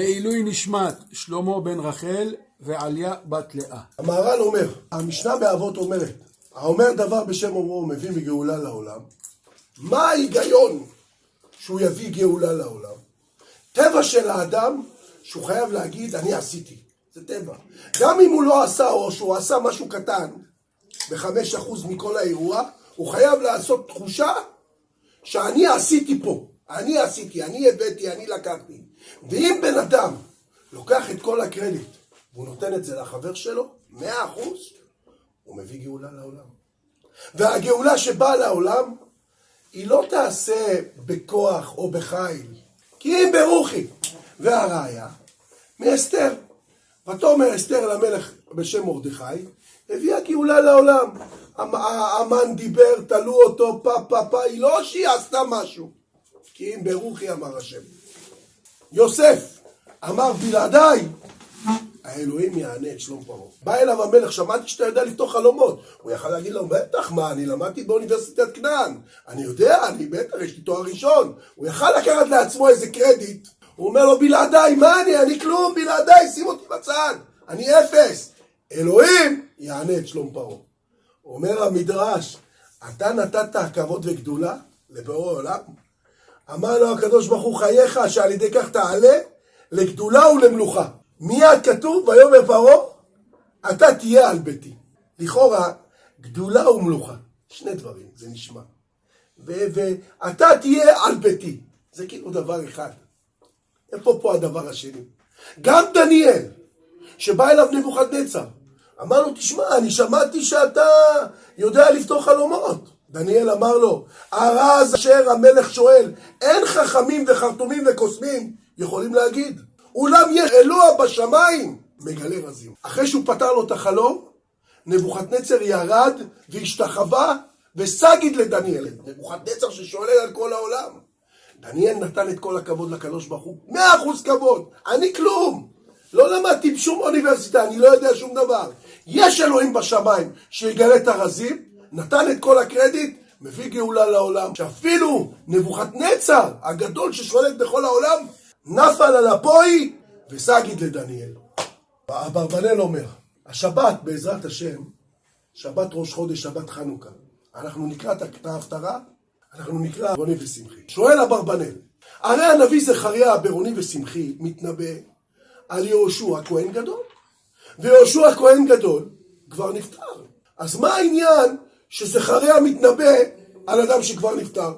לעילוי נשמת שלמה בן רחל ועליה בת לאה. המהר"ל אומר, המשנה באבות אומרת, האומר דבר בשם אומרו מביא מגאולה לעולם, מה ההיגיון שהוא יביא גאולה לעולם? טבע של האדם שהוא חייב להגיד אני עשיתי, זה טבע. גם אם הוא לא עשה או שהוא עשה משהו קטן, בחמש אחוז מכל האירוע, הוא חייב לעשות תחושה שאני עשיתי פה, אני עשיתי, אני הבאתי, אני לקחתי. ואם בן אדם לוקח את כל הקרדיט והוא נותן את זה לחבר שלו, מאה אחוז, הוא מביא גאולה לעולם. והגאולה שבאה לעולם, היא לא תעשה בכוח או בחיל, כי אם ברוחי. והראיה, מאסתר. ותאמר אסתר למלך בשם מרדכי, הביאה גאולה לעולם. המן דיבר, תלו אותו, פה פה פה, היא לא שהיא עשתה משהו. כי אם ברוחי אמר השם. יוסף אמר בלעדיי, האלוהים יענה את שלום פרעה. בא אליו המלך, שמעתי שאתה יודע לפתור חלומות. הוא יכל להגיד לו, בטח, מה, אני למדתי באוניברסיטת כנען. אני יודע, אני בטח, יש לי תואר ראשון. הוא יכל לקחת לעצמו איזה קרדיט. הוא אומר לו, בלעדיי, מה אני? אני כלום, בלעדיי, שים אותי בצד. אני אפס. אלוהים יענה את שלום פרעה. אומר המדרש, אתה נתת כבוד וגדולה לבורא עולם? אמר לו הקדוש ברוך הוא חייך שעל ידי כך תעלה לגדולה ולמלוכה. מיד כתוב ויאמר פרעה אתה תהיה על ביתי. לכאורה גדולה ומלוכה, שני דברים, זה נשמע. ואתה תהיה על ביתי, זה כאילו דבר אחד. איפה פה הדבר השני? גם דניאל, שבא אליו נבוכדנצר, אמר לו, תשמע, אני שמעתי שאתה יודע לפתור חלומות. דניאל אמר לו, הרז אשר המלך שואל, אין חכמים וחרטומים וקוסמים יכולים להגיד. אולם יש אלוה בשמיים, מגלה רזים. אחרי שהוא פתר לו את החלום, נבוכדנצר ירד והשתחווה וסגיד לדניאל. נבוכדנצר ששואל על כל העולם. דניאל נתן את כל הכבוד לקדוש ברוך הוא, מאה אחוז כבוד, אני כלום. לא למדתי בשום אוניברסיטה, אני לא יודע שום דבר. יש אלוהים בשמיים שיגלה את הרזים, נתן את כל הקרדיט, מביא גאולה לעולם. שאפילו נבוכדנצר הגדול ששולט בכל העולם, נפל על אפוי וסגיד לדניאל. אברבנאל אומר, השבת בעזרת השם, שבת ראש חודש, שבת חנוכה. אנחנו נקרא את ההפטרה, אנחנו נקרא ברוני ושמחי. שואל אברבנאל, הרי הנביא זכריה ברוני ושמחי מתנבא על יהושע כהן גדול. ויהושע כהן גדול כבר נפטר. אז מה העניין שזכריה מתנבא על אדם שכבר נפטר?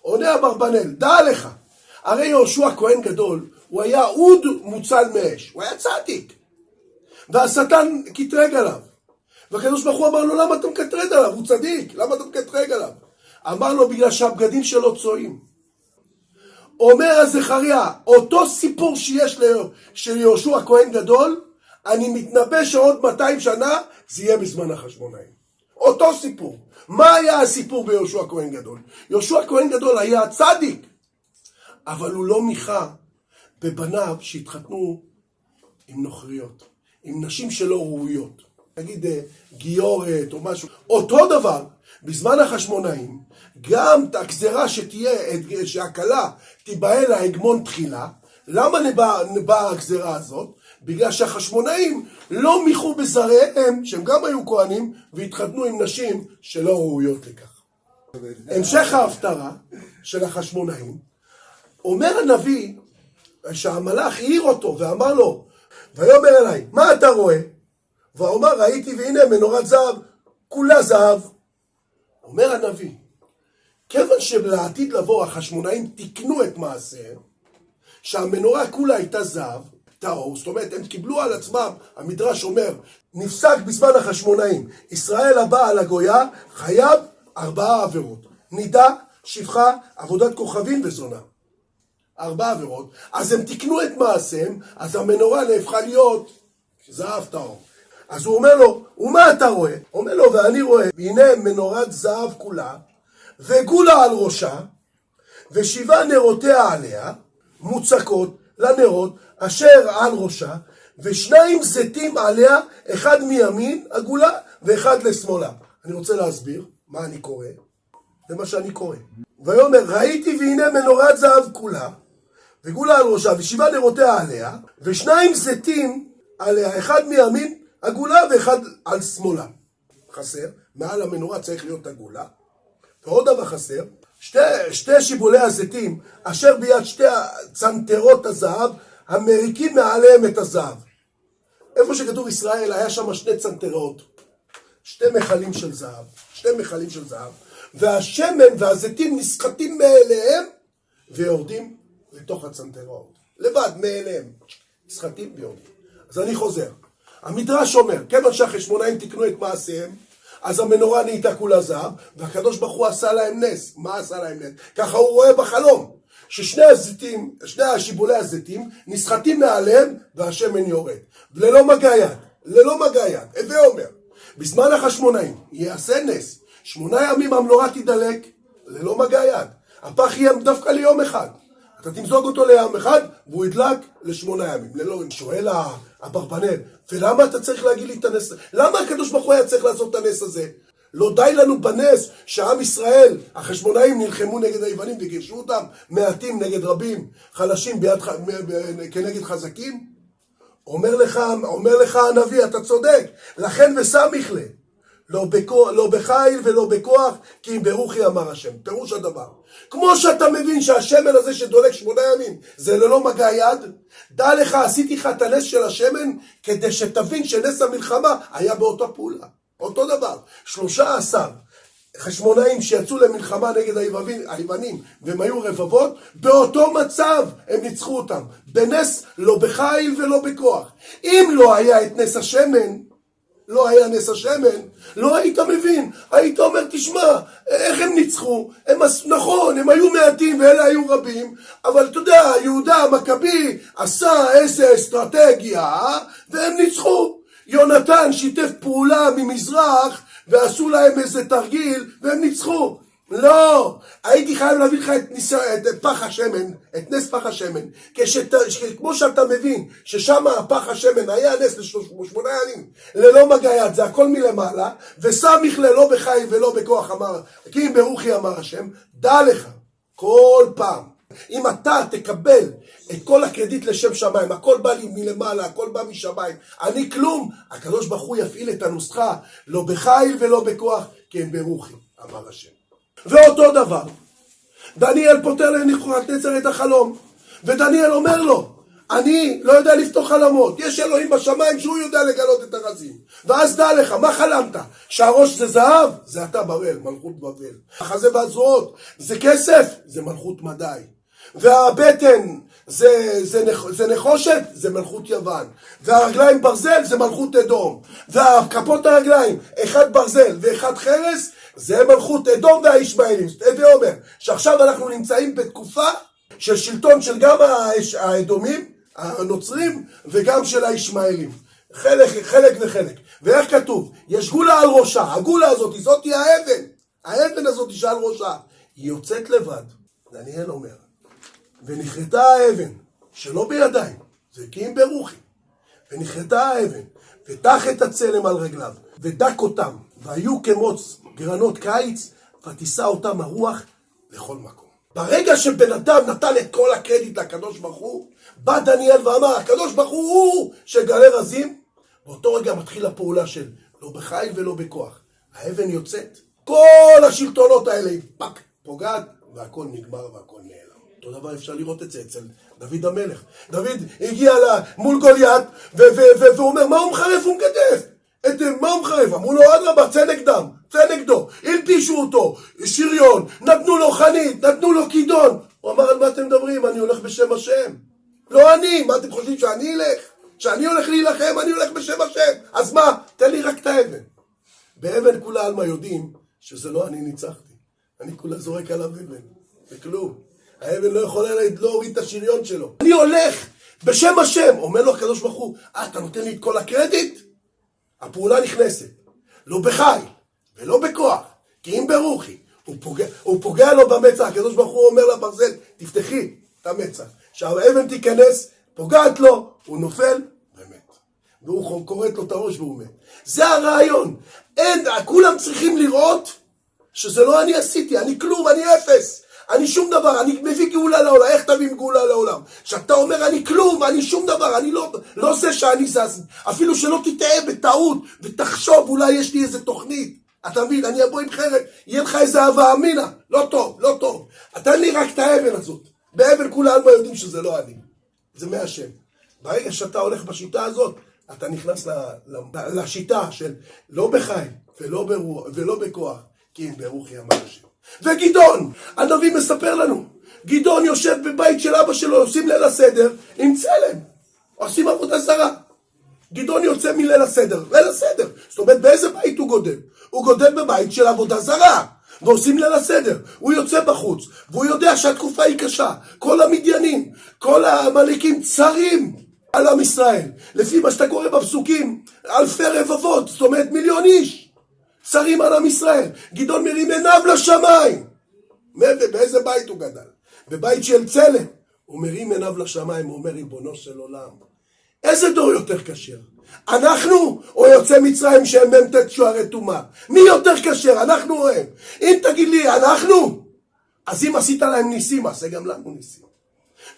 עונה אברבנאל, דע לך, הרי יהושע כהן גדול, הוא היה אוד מוצל מאש, הוא היה צדיק. והשטן קטרג עליו. והקדוש ברוך הוא אמר לו, למה אתה מקטרג עליו? הוא צדיק, למה אתה מקטרג עליו? אמר לו, בגלל שהבגדים שלו צועים. אומר הזכריה, אותו סיפור שיש של יהושע כהן גדול, אני מתנבא שעוד 200 שנה זה יהיה בזמן החשמונאים. אותו סיפור. מה היה הסיפור ביהושע כהן גדול? יהושע כהן גדול היה צדיק, אבל הוא לא מיכה בבניו שהתחתנו עם נוכריות, עם נשים שלא ראויות. נגיד אה, גיורת או משהו. אותו דבר, בזמן החשמונאים, גם את הגזרה שתהיה, שהכלה תיבהל להגמון תחילה, למה באה הגזרה הזאת? בגלל שהחשמונאים לא מיחו בזריהם, שהם גם היו כהנים, והתחתנו עם נשים שלא ראויות לכך. המשך ההפטרה של החשמונאים, אומר הנביא שהמלאך העיר אותו ואמר לו, ויאמר אליי, מה אתה רואה? ואומר ראיתי והנה מנורת זהב, כולה זהב. אומר הנביא, כיוון שלעתיד לבוא החשמונאים תיקנו את מעשיהם, שהמנורה כולה הייתה זהב, טהור, זאת אומרת הם קיבלו על עצמם, המדרש אומר, נפסק בזמן החשמונאים, ישראל הבאה על הגויה חייב ארבעה עבירות, נידה, שפחה, עבודת כוכבים וזונה. ארבע עבירות, אז הם תיקנו את מעשיהם, אז המנורה נהפכה להיות זהב טהור. אז הוא אומר לו, ומה אתה רואה? אומר לו, ואני רואה, הנה מנורת זהב כולה, וגולה על ראשה, ושבעה נרותיה עליה, מוצקות לנרות, אשר על ראשה, ושניים זיתים עליה, אחד מימין הגולה, ואחד לשמאלה. אני רוצה להסביר מה אני קורא, זה מה שאני קורא. ויאמר, ראיתי והנה מנורת זהב כולה, וגולה על ראשה, ושבעה נרותיה עליה, ושניים זיתים עליה, אחד מימין הגולה ואחד על שמאלה. חסר, מעל המנורה צריך להיות הגולה. ועוד דבר חסר, שתי, שתי שיבולי הזיתים, אשר ביד שתי צנתרות הזהב, המריקים מעליהם את הזהב. איפה שכתוב ישראל, היה שם שני צנתרות, שתי מכלים של זהב, שתי מכלים של זהב, והשמן והזיתים נסחטים מאליהם ויורדים לתוך הצנתרות. לבד, מאליהם. נסחטים ויורדים. אז אני חוזר. המדרש אומר, כיוון שהחשמונאים תיקנו את מעשיהם, אז המנורה נהייתה כולה זהב, והקדוש ברוך הוא עשה להם נס. מה עשה להם נס? ככה הוא רואה בחלום, ששני הזיתים, שני השיבולי הזיתים, נסחטים מעליהם והשמן יורד. ללא מגע יד, ללא מגע יד. הווה אומר, בזמן החשמונאים יעשה נס, שמונה ימים המנורה תידלק ללא מגע יד. הפח יהיה דווקא ליום אחד. אתה תמזוג אותו ליום אחד, והוא ידלק לשמונה ימים. ללא, שואל אברבנאל, ולמה אתה צריך להגיד לי את הנס? למה הקדוש ברוך הוא היה צריך לעשות את הנס הזה? לא די לנו בנס שעם ישראל, החשמונאים נלחמו נגד היוונים וגירשו אותם, מעטים נגד רבים, חלשים ביד, כנגד חזקים? אומר לך, אומר לך הנביא, אתה צודק, לכן וסמיך לה. לא, בכוח, לא בחיל ולא בכוח, כי אם ברוכי אמר השם. פירוש הדבר. כמו שאתה מבין שהשמן הזה שדולק שמונה ימים זה ללא מגע יד, דע לך, עשיתי לך את הנס של השמן כדי שתבין שנס המלחמה היה באותה פעולה. אותו דבר. שלושה עשר חשמונאים שיצאו למלחמה נגד היוונים, היוונים והם היו רבבות, באותו מצב הם ניצחו אותם. בנס לא בחיל ולא בכוח. אם לא היה את נס השמן, לא היה נס השמן, לא היית מבין. היית אומר, תשמע, איך הם ניצחו? הם, נכון, הם היו מעטים ואלה היו רבים, אבל אתה יודע, יהודה המכבי עשה איזה אסטרטגיה, והם ניצחו. יונתן שיתף פעולה ממזרח, ועשו להם איזה תרגיל, והם ניצחו. לא, הייתי חייב להביא לך את, ניס... את פח השמן, את נס פח השמן, כשת... כמו שאתה מבין ששם הפח השמן היה נס לשמונה ימים, ללא מגע יד, זה הכל מלמעלה, וסמיך ללא בחי ולא בכוח אמר, כי אם ברוכי אמר השם, דע לך, כל פעם, אם אתה תקבל את כל הקרדיט לשם שמיים, הכל בא לי מלמעלה, הכל בא משמיים, אני כלום, הקדוש ברוך הוא יפעיל את הנוסחה, לא בחיל ולא בכוח, כי הם ברוכי, אמר השם. ואותו דבר, דניאל פותר לנבוכדנצר את החלום, ודניאל אומר לו, אני לא יודע לפתור חלומות, יש אלוהים בשמיים שהוא יודע לגלות את הרזים. ואז דע לך, מה חלמת? שהראש זה זהב? זה אתה בבל, מלכות בבל. החזה והזרועות זה כסף? זה מלכות מדי. והבטן זה, זה, זה נחושת? זה מלכות יוון. והרגליים ברזל? זה מלכות אדום. והכפות הרגליים, אחד ברזל ואחד חרס? זה מלכות אדום והישמעאלים. הווה אומר שעכשיו אנחנו נמצאים בתקופה של שלטון של גם האדומים, הנוצרים, וגם של הישמעאלים. חלק, חלק וחלק. ואיך כתוב? יש גולה על ראשה. הגולה הזאת, זאת היא האבן. האבן הזאת שעל ראשה. היא יוצאת לבד. דניאל אומר. ונכרתה האבן, שלא בידיים, זה כי אם ברוחי. ונכרתה האבן, ותח את הצלם על רגליו, ודק אותם, והיו כמוץ גרנות קיץ, ותישא אותם הרוח לכל מקום. ברגע שבן אדם נתן את כל הקרדיט לקדוש ברוך הוא, בא דניאל ואמר, הקדוש ברוך הוא הוא שגלה רזים, באותו רגע מתחיל הפעולה של לא בחיל ולא בכוח. האבן יוצאת, כל השלטונות האלה פאק, פוגעת, והכל נגמר והכל נעלם. אותו דבר אפשר לראות את זה אצל דוד המלך. דוד הגיע מול גוליית, והוא אומר, מה הוא מחרף? הוא מגדף. את מה הוא מחרף? אמרו לו, אדרבה, צא נגדם, צא נגדו. הלבישו אותו, שריון, נתנו לו חנית, נתנו לו כידון. הוא אמר, על מה אתם מדברים? אני הולך בשם השם. לא אני, מה אתם חושבים שאני אלך? שאני הולך להילחם, אני הולך בשם השם. אז מה? תן לי רק את האבן. באבן כולה עלמא יודעים שזה לא אני ניצחתי. אני כולה זורק עליו אבן. זה כלום. האבן לא יכולה להוריד את השריון שלו. אני הולך בשם השם. אומר לו הקדוש ברוך הוא, אה, אתה נותן לי את כל הקרדיט? הפעולה נכנסת. לא בחי ולא בכוח, כי אם ברוחי. הוא פוגע, הוא פוגע לו במצח, הקדוש ברוך הוא אומר לברזל, תפתחי את המצח. שהאבן תיכנס, פוגעת לו, הוא נופל ומת. והוא כורת לו את הראש והוא מת. זה הרעיון. אין, כולם צריכים לראות שזה לא אני עשיתי, אני כלום, אני אפס. אני שום דבר, אני מביא גאולה לעולם, איך תביא גאולה לעולם? כשאתה אומר אני כלום, אני שום דבר, אני לא, לא זה שאני זז, אפילו שלא תטעה בטעות ותחשוב אולי יש לי איזה תוכנית, אתה מבין, אני אבוא עם חרב, יהיה לך איזה הווה אמינא, לא טוב, לא טוב, תן לי רק את האבן הזאת, באבן כולנו יודעים שזה לא אני, זה מהשם. ברגע שאתה הולך בשיטה הזאת, אתה נכנס ל, ל, לשיטה של לא בחיים ולא, ברוח, ולא בכוח, כי אם ברוחי אמר השם. וגדעון, הנביא מספר לנו, גדעון יושב בבית של אבא שלו, עושים ליל הסדר עם צלם, עושים עבודה זרה. גדעון יוצא מליל הסדר, ליל הסדר. זאת אומרת, באיזה בית הוא גודל? הוא גודל בבית של עבודה זרה. ועושים ליל הסדר. הוא יוצא בחוץ, והוא יודע שהתקופה היא קשה. כל המדיינים, כל העמלקים צרים על עם ישראל. לפי מה שאתה קורא בפסוקים, אלפי רבבות, זאת אומרת מיליון איש. צרים על עם ישראל. גדעון מרים עיניו לשמיים. באיזה בית הוא גדל? בבית של צלם. הוא מרים עיניו לשמיים, הוא אומר, ריבונו של עולם, איזה דור יותר כשר? אנחנו או יוצא מצרים שהם מ"ט שוערי טומאה? מי יותר כשר, אנחנו או הם? אם תגיד לי אנחנו, אז אם עשית להם ניסים, עשה גם לנו ניסים.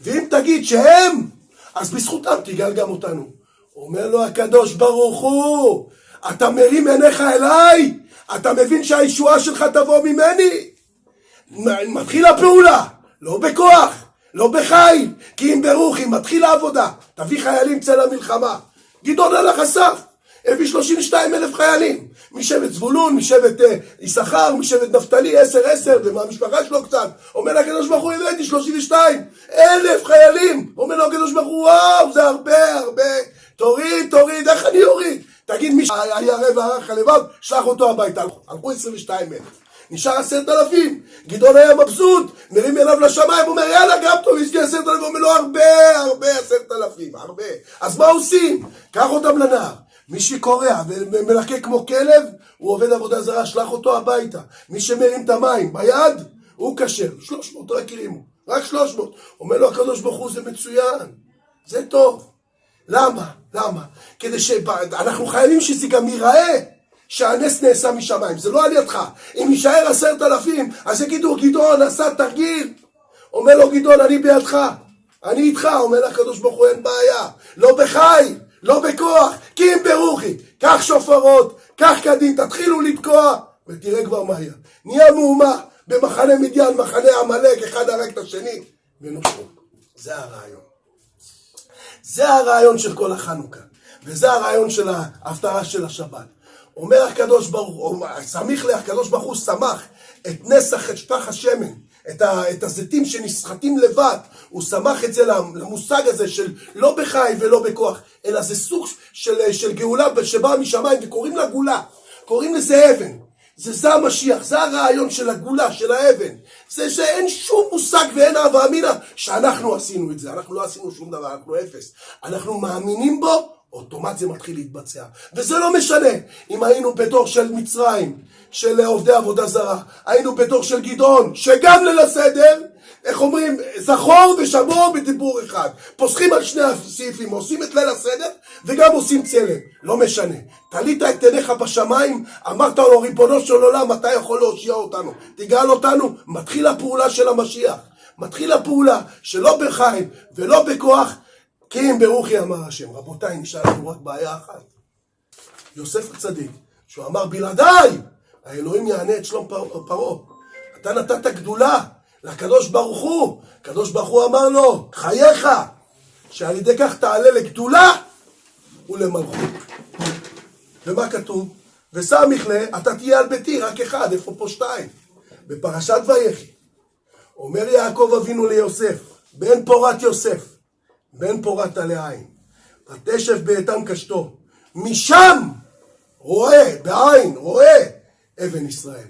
ואם תגיד שהם, אז בזכותם תגאל גם אותנו. אומר לו הקדוש ברוך הוא, אתה מרים עיניך אליי? אתה מבין שהישועה שלך תבוא ממני? מתחילה פעולה, לא בכוח, לא בחיל, כי אם ברוחי מתחילה עבודה, תביא חיילים צא למלחמה. גדעון הלך אסף, הביא 32 אלף חיילים, משבט זבולון, משבט אה, יששכר, משבט נפתלי, עשר עשר, ומהמשפחה שלו קצת. אומר לקדוש ברוך הוא, הבאתי 32 אלף חיילים. אומר לו הקדוש ברוך הוא, וואו, זה הרבה, הרבה. תוריד, תוריד, איך אני אוריד? תגיד, מי שהיה רב וערך הלבב, שלח אותו הביתה. הלכו 22 אלף. נשאר עשרת אלפים. גדעון היה מבסוט, מרים אליו לשמיים, אומר יאללה גם טוב, יש לי עשרת אלפים, אומר לו הרבה, הרבה עשרת אלפים, הרבה. אז מה עושים? קח אותם לנהר. מי שקורע ומלקק כמו כלב, הוא עובד עבודה זרה, שלח אותו הביתה. מי שמרים את המים ביד, הוא כשר. שלוש מאות רק הרימו, רק שלוש מאות. אומר לו הקדוש ברוך הוא, זה מצוין, זה טוב. למה? למה? כדי שאנחנו חייבים שזה גם ייראה. שהנס נעשה משמיים, זה לא על ידך. אם יישאר עשרת אלפים, אז יגידו, גדעון עשה תרגיל. אומר לו גדעון, אני בידך, אני איתך, אומר לקדוש ברוך הוא, אין בעיה. לא בחי, לא בכוח, כי אם ברוחי. קח שופרות, קח קדים, תתחילו לתקוע, ותראה כבר מה יהיה. נהיה מהומה במחנה מדיין, מחנה עמלק, אחד הרג את השני, ונושרו. זה הרעיון. זה הרעיון של כל החנוכה, וזה הרעיון של ההפטרה של השבת. אומר הקדוש ברוך הוא, סמיך לקדוש ברוך הוא שמח את נסח, את שפח השמן, את, ה, את הזיתים שנסחטים לבד, הוא שמח את זה למושג הזה של לא בחי ולא בכוח, אלא זה סוג של, של גאולה שבאה משמיים וקוראים לה גאולה, קוראים לזה אבן. זה זה המשיח, זה הרעיון של הגאולה, של האבן. זה שאין שום מושג ואין אהבה אמינא שאנחנו עשינו את זה, אנחנו לא עשינו שום דבר, אנחנו אפס. אנחנו מאמינים בו אוטומט זה מתחיל להתבצע. וזה לא משנה אם היינו בדור של מצרים, של עובדי עבודה זרה, היינו בדור של גדעון, שגם ליל הסדר, איך אומרים, זכור ושמור בדיבור אחד. פוסחים על שני הסעיפים, עושים את ליל הסדר וגם עושים צלם. לא משנה. תלית את עיניך בשמיים, אמרת לו, ריבונו של עולם, אתה יכול להושיע אותנו. תגאל אותנו, מתחיל הפעולה של המשיח. מתחיל הפעולה שלא בחיים ולא בכוח, כי אם ברוכי אמר השם. רבותיי, נשאר לנו רק בעיה אחת. יוסף הצדיק, שהוא אמר בלעדיי, האלוהים יענה את שלום פרעה. אתה נתת גדולה לקדוש ברוך הוא. הקדוש ברוך הוא אמר לו, חייך, שעל ידי כך תעלה לגדולה ולמלכות. ומה כתוב? וסמיך לה, אתה תהיה על ביתי, רק אחד, איפה פה שתיים? בפרשת ויחי. אומר יעקב אבינו ליוסף, בן פורת יוסף, בן פורת עלי עין, ותשב באיתן קשתו, משם רואה, בעין, רואה אבן ישראל.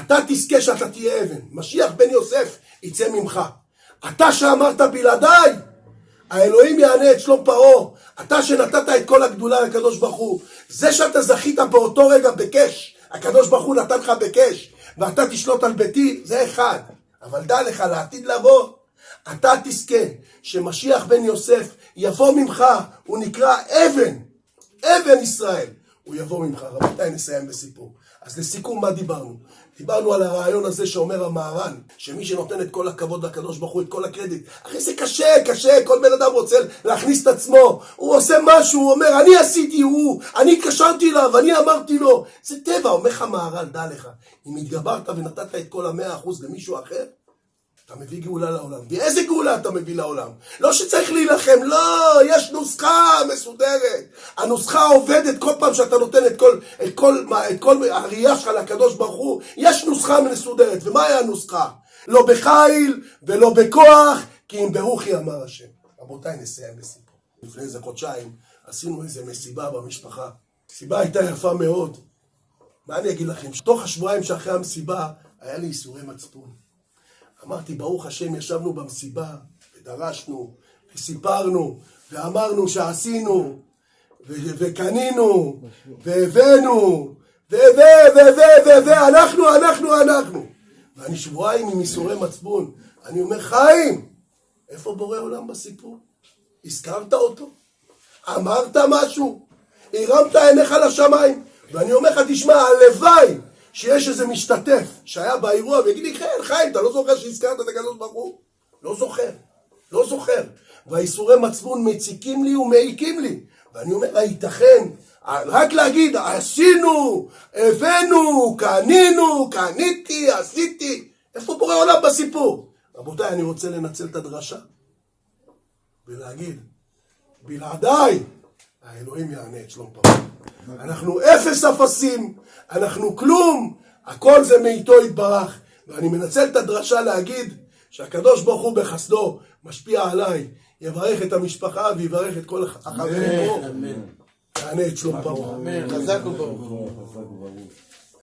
אתה תזכה שאתה תהיה אבן, משיח בן יוסף יצא ממך. אתה שאמרת בלעדיי, האלוהים יענה את שלום פרעה. אתה שנתת את כל הגדולה לקדוש ברוך הוא. זה שאתה זכית באותו רגע בקש, הקדוש ברוך הוא נתן לך בקש, ואתה תשלוט על ביתי, זה אחד. אבל דע לך, לעתיד לבוא, אתה תזכה שמשיח בן יוסף יבוא ממך, הוא נקרא אבן, אבן ישראל. הוא יבוא ממך. רבותיי, נסיים בסיפור. אז לסיכום, מה דיברנו? דיברנו על הרעיון הזה שאומר המהר"ן, שמי שנותן את כל הכבוד לקדוש ברוך הוא, את כל הקרדיט, אחי זה קשה, קשה, כל בן אדם רוצה להכניס את עצמו, הוא עושה משהו, הוא אומר, אני עשיתי, הוא, אני התקשרתי אליו, אני אמרתי לו, זה טבע, אומר לך מהר"ן, דע לך, אם התגברת ונתת את כל המאה אחוז למישהו אחר, אתה מביא גאולה לעולם. ואיזה גאולה אתה מביא לעולם? לא שצריך להילחם, לא, יש נוסחה מסודרת. הנוסחה עובדת כל פעם שאתה נותן את כל, את כל, את כל הראייה שלך לקדוש ברוך הוא, יש נוסחה מסודרת. ומהי הנוסחה? לא בחיל ולא בכוח, כי אם ברוכי אמר השם. רבותיי, נסיים בסיפור. לפני איזה חודשיים עשינו איזה מסיבה במשפחה. המסיבה הייתה יפה מאוד. מה אני אגיד לכם? תוך השבועיים שאחרי המסיבה, היה לי ייסורי מצפון. אמרתי, ברוך השם, ישבנו במסיבה, ודרשנו, וסיפרנו, ואמרנו שעשינו, וקנינו, והבאנו, ו... ו... ו... ו... ו... ו... אנחנו, אנחנו, אנחנו. ואני שבועיים עם ייסורי מצפון. אני אומר, חיים, איפה בורא עולם בסיפור? הזכרת אותו? אמרת משהו? הרמת עיניך לשמיים? ואני אומר לך, תשמע, הלוואי שיש איזה משתתף שהיה באירוע ויגיד לי, כן, חיים, אתה לא זוכר שהזכרת את הקדוש ברוך הוא? לא זוכר, לא זוכר. והאיסורי מצפון מציקים לי ומעיקים לי. ואני אומר, הייתכן, רק להגיד, עשינו, הבאנו, קנינו, קניתי, עשיתי. איפה בורא עולם בסיפור? רבותיי, אני רוצה לנצל את הדרשה ולהגיד, בלעדיי, האלוהים יענה את שלום פרעה. אנחנו אפס אפסים, אנחנו כלום, הכל זה מאיתו יתברך. ואני מנצל את הדרשה להגיד שהקדוש ברוך הוא בחסדו משפיע עליי, יברך את המשפחה ויברך את כל החברים פה. יענה את שלום פרעה. חזק וברוך.